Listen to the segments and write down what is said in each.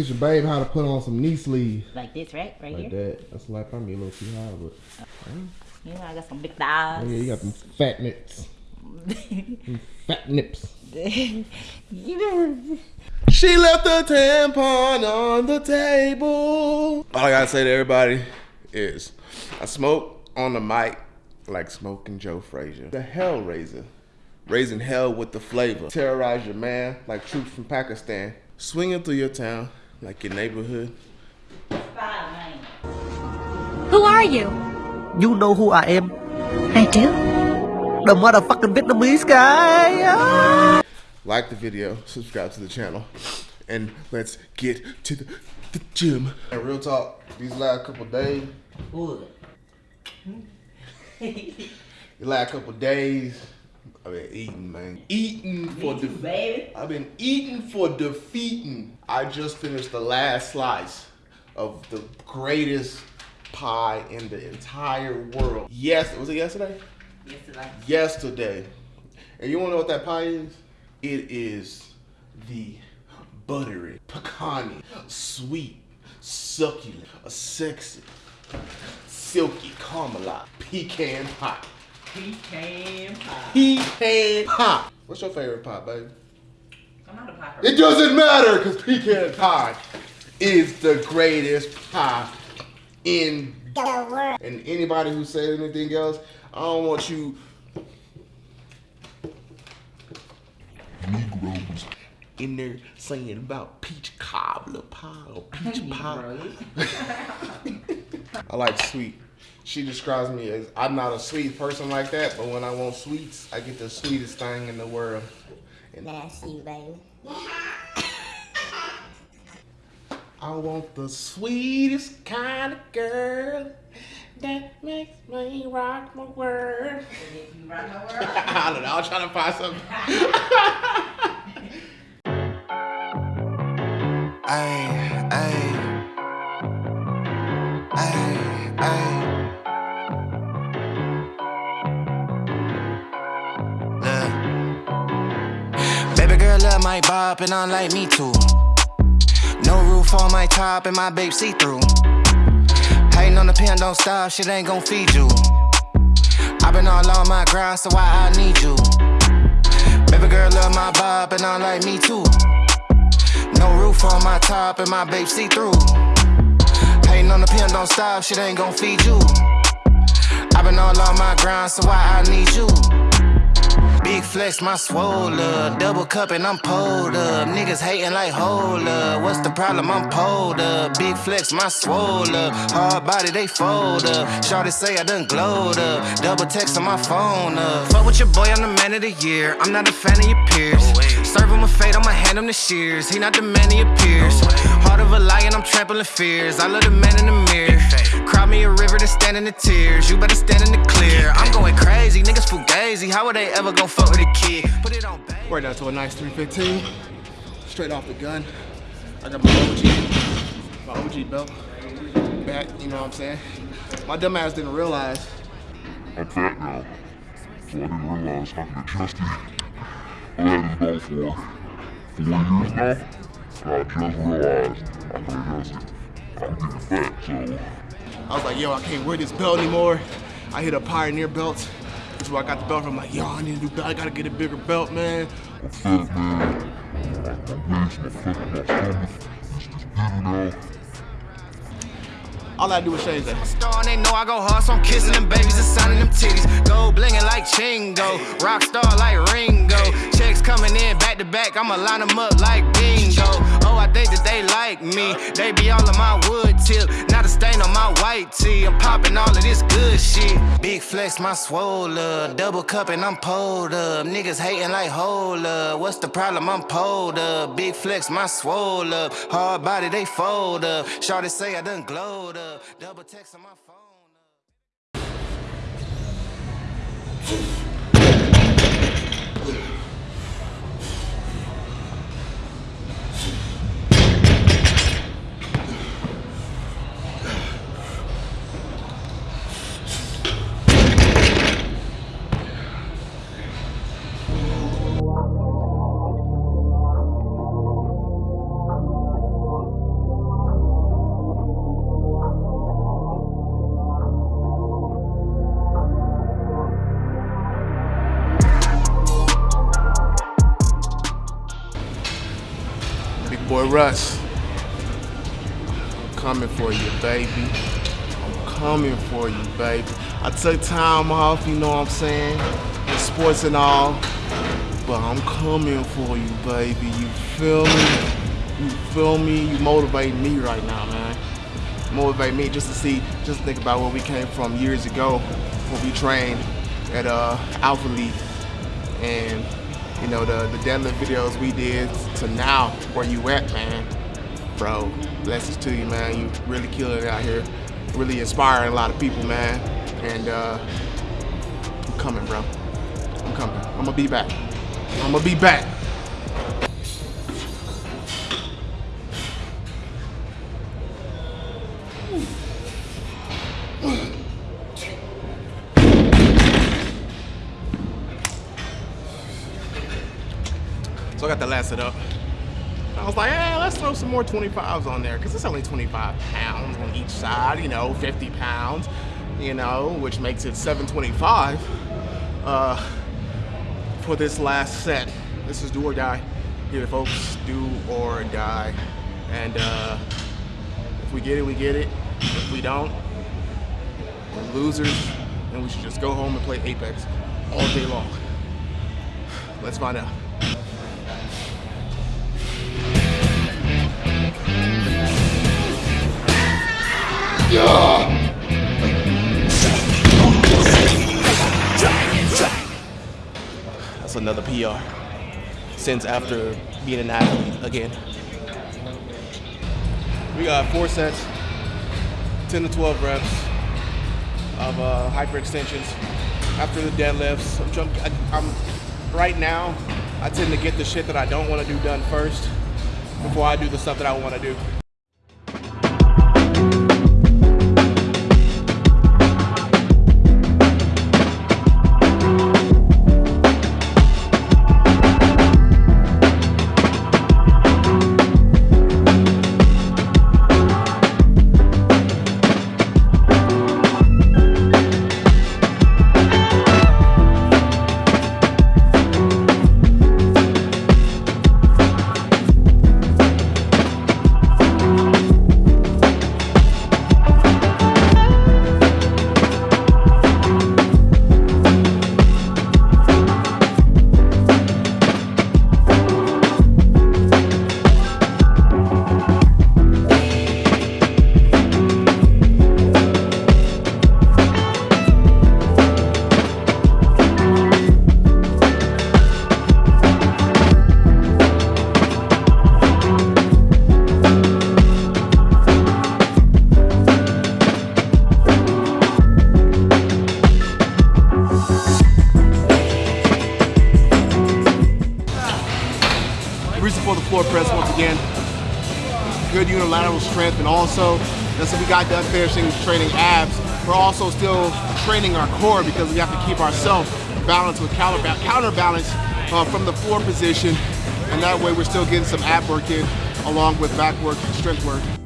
Teach your babe how to put on some knee sleeves. Like this, right? Right Like here. that. That's like probably a little too high, but oh. You know, I got some big oh, thighs. yeah, you got them fat nips. Fat nips. you know. She left a tampon on the table. All I gotta say to everybody is I smoke on the mic like smoking Joe Frazier. The Hellraiser. Raising hell with the flavor. Terrorize your man like troops from Pakistan. Swinging through your town like your neighborhood. Who are you? You know who I am. I do. The motherfucking Vietnamese guy. Ah. Like the video, subscribe to the channel, and let's get to the, the gym. And real talk, these last couple days, Good. the last couple days, I've been eating, man. Eating for two. I've been eating for defeating. I just finished the last slice of the greatest pie in the entire world. Yes, was it yesterday? Yesterday. Yesterday. And you wanna know what that pie is? It is the buttery, pecani, sweet, succulent, a sexy, silky caramel pecan pie. Pecan pie. Pecan pie. What's your favorite pie, baby? I'm not a pie It doesn't matter because pecan pie is the greatest pie in the world. And anybody who says anything else, I don't want you Negroes in there saying about peach cobbler pie or peach pie. I like sweet. She describes me as I'm not a sweet person like that, but when I want sweets, I get the sweetest thing in the world. And That's you, baby. I want the sweetest kind of girl that makes me rock my world. You right my word? I don't know. I'm trying to find something. Ay, ay. Bop and I like me too. No roof on my top and my babe see through. Hating on the pen, don't stop, shit ain't gon' feed you. i been all on my grind, so why I need you? Baby girl love my bop and I like me too. No roof on my top and my babe see through. Hating on the pen, don't stop, shit ain't gon' feed you. i been all on my grind, so why I need you? Big flex, my swole up. Double cup and I'm pulled up. Niggas hating like hold up. What's the problem? I'm pulled up. Big flex, my swole up. Hard body, they fold up. Shorty say I done glowed up. Double text on my phone up. Fuck with your boy, I'm the man of the year. I'm not a fan of your peers. Serve him a fate, I'ma hand him the shears. He not the man he appears. Heart of a lion, I'm trampling fears. I love the man in the mirror. Cry me a river to stand in the tears. You better stand in the clear. I'm going crazy, niggas fugazi. How would they ever go fuck with a kid? Put it on baby. Right down to a nice 315. Straight off the gun. I got my OG, my OG belt back, you know what I'm saying? My dumb ass didn't realize I'm fat now, so I didn't realize I could adjust it. Had this belt for four years now, and I just realized I could adjust it. I'm getting fat, so I was like, yo, I can't wear this belt anymore. I hit a Pioneer belt. That's where I got the belt from. like, yo, I need a new belt. I gotta get a bigger belt, man. I'm fat, man. All I do is change that. They know I go hard, I'm kissing them babies and signing them titties. Gold blinging like Chingo, rock star like Ringo. Coming in back to back, I'ma line them up like bingo. Oh, I think that they like me. They be all on my wood tip, not a stain on my white tee. I'm popping all of this good shit. Big flex, my swole up. Double cup and I'm pulled up. Niggas hating like hold up. What's the problem? I'm pulled up. Big flex, my swole up. Hard body, they fold up. Shorty say I done glowed up. Double text on my phone. Russ. I'm coming for you, baby. I'm coming for you, baby. I took time off, you know what I'm saying? The sports and all. But I'm coming for you, baby. You feel me? You feel me? You motivate me right now, man. Motivate me just to see, just think about where we came from years ago when we trained at uh, Alpha League. And you know, the, the deadlift videos we did to now, where you at, man. Bro, blessings to you, man. You really killing it out here. Really inspiring a lot of people, man. And uh, I'm coming, bro. I'm coming. I'm gonna be back. I'm gonna be back. Got the last it up. I was like, hey, let's throw some more 25s on there because it's only 25 pounds on each side, you know, 50 pounds, you know, which makes it 725 uh, for this last set. This is do or die here, folks. Do or die. And uh, if we get it, we get it. If we don't, we're losers, and we should just go home and play Apex all day long. Let's find out. That's another PR since after being an athlete again. We got four sets, 10 to 12 reps of uh, hyper extensions. After the deadlifts, I'm, jump, I, I'm right now. I tend to get the shit that I don't want to do done first before I do the stuff that I want to do. For the floor press once again. Good unilateral strength and also, that's what we got done finishing training abs. We're also still training our core because we have to keep ourselves balanced with counterba counterbalance uh, from the floor position. And that way we're still getting some ab work in along with back work and strength work.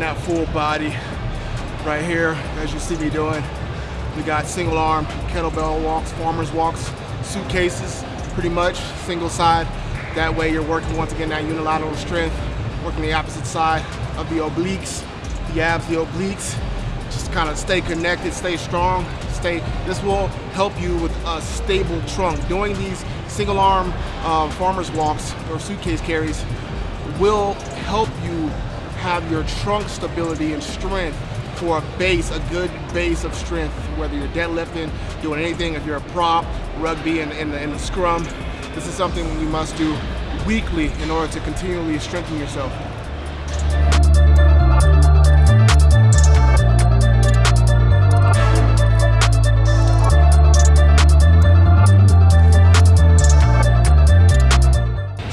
That full body. Right here, as you see me doing, we got single arm, kettlebell walks, farmer's walks, suitcases, pretty much, single side. That way you're working once again that unilateral strength, working the opposite side of the obliques, the abs, the obliques. Just kind of stay connected, stay strong, stay, this will help you with a stable trunk. Doing these single arm uh, farmer's walks or suitcase carries will help you have your trunk stability and strength for a base, a good base of strength, whether you're deadlifting, doing anything, if you're a prop, rugby, and in, the, scrum. This is something you must do weekly in order to continually strengthen yourself.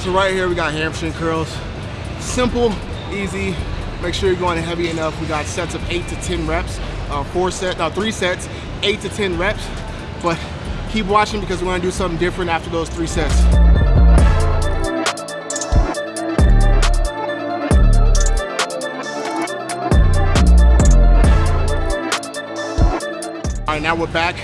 So right here we got hamstring curls. Simple, easy. Make sure you're going heavy enough. We got sets of eight to 10 reps, uh, four set, no, three sets, eight to 10 reps. But keep watching because we're gonna do something different after those three sets. All right, now we're back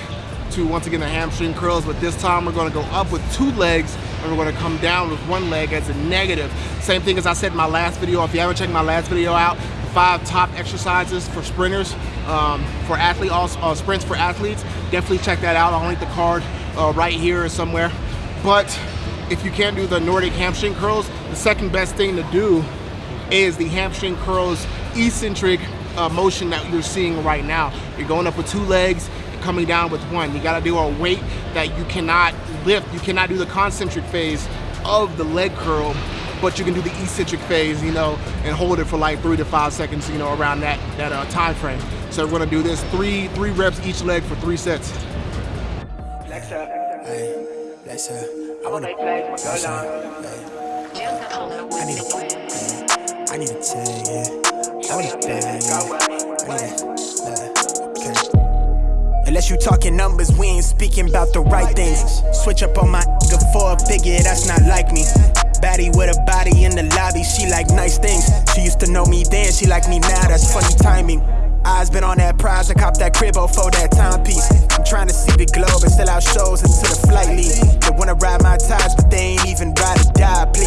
to once again the hamstring curls, but this time we're gonna go up with two legs and we're gonna come down with one leg as a negative. Same thing as I said in my last video. If you haven't checked my last video out, five top exercises for sprinters, um, for athlete, also, uh, sprints for athletes, definitely check that out. I'll link the card uh, right here or somewhere. But if you can't do the Nordic hamstring curls, the second best thing to do is the hamstring curls eccentric uh, motion that you're seeing right now. You're going up with two legs, coming down with one. You gotta do a weight that you cannot lift. You cannot do the concentric phase of the leg curl, but you can do the eccentric phase, you know, and hold it for like three to five seconds, you know, around that that uh, time frame. So we're gonna do this three three reps each leg for three sets. Flex up. Hey, flex up. I wanna flex up. I need a, I need a tag, yeah. I want a bag, yeah. I need a, okay. Unless you talking numbers, we ain't speaking about the right things. Switch up on my for a figure, that's not like me. Baddie with a body in the lobby, she like nice things. She used to know me then, she like me now, that's funny timing. Eyes been on that prize, I cop that cribbo for that timepiece. I'm trying to see the globe and sell out shows into the flight lead. They wanna ride my ties, but they ain't even ride or die, please.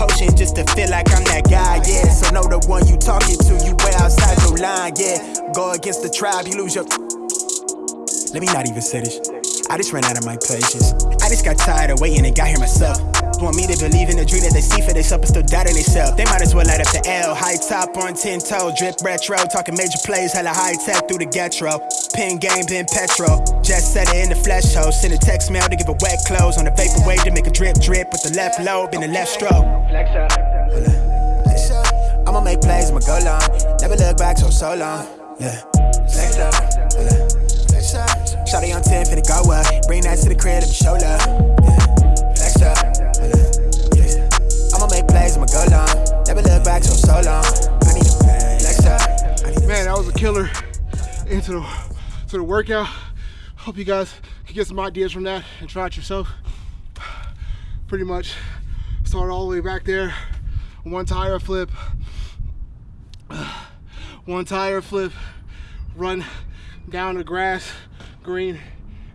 Potion just to feel like I'm that guy, yeah. So know the one you talking to, you way outside your line, yeah. Go against the tribe, you lose your. Let me not even say this. I just ran out of my patience. I just got tired of waiting and got here myself. Want me to believe in the dream that they see for themselves, but still doubting themselves. They might as well light up the L. High top on 10 toe, drip retro. Talking major plays, hella high tech through the getro. Pin game, pin petrol. Just set it in the flesh hole. Send a text mail to give a wet clothes. On the vapor wave to make a drip drip with the left lobe in the left stroke. Flex up. Flex up. I'ma make plays, I'ma go long. Never look back so, so long. Yeah. Flex up. Shotty on 10, finna go up. Bring that to the crib, let me show love. Yeah. Up. I'ma make plays, I'ma go long. Never look back so, so long. I need a pay. Flex up. Man, that was a killer into the to the workout. Hope you guys can get some ideas from that and try it yourself. Pretty much start all the way back there. One tire flip. One tire flip. Run down the grass, green,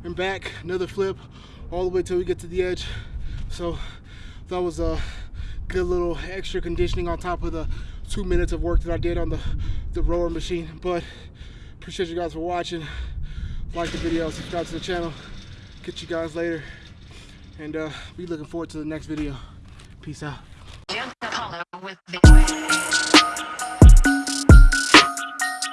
and back. Another flip all the way till we get to the edge. So that was a good little extra conditioning on top of the two minutes of work that I did on the, the rower machine. But appreciate you guys for watching. Like the video, subscribe to the channel. Catch you guys later. And uh, be looking forward to the next video. Peace out.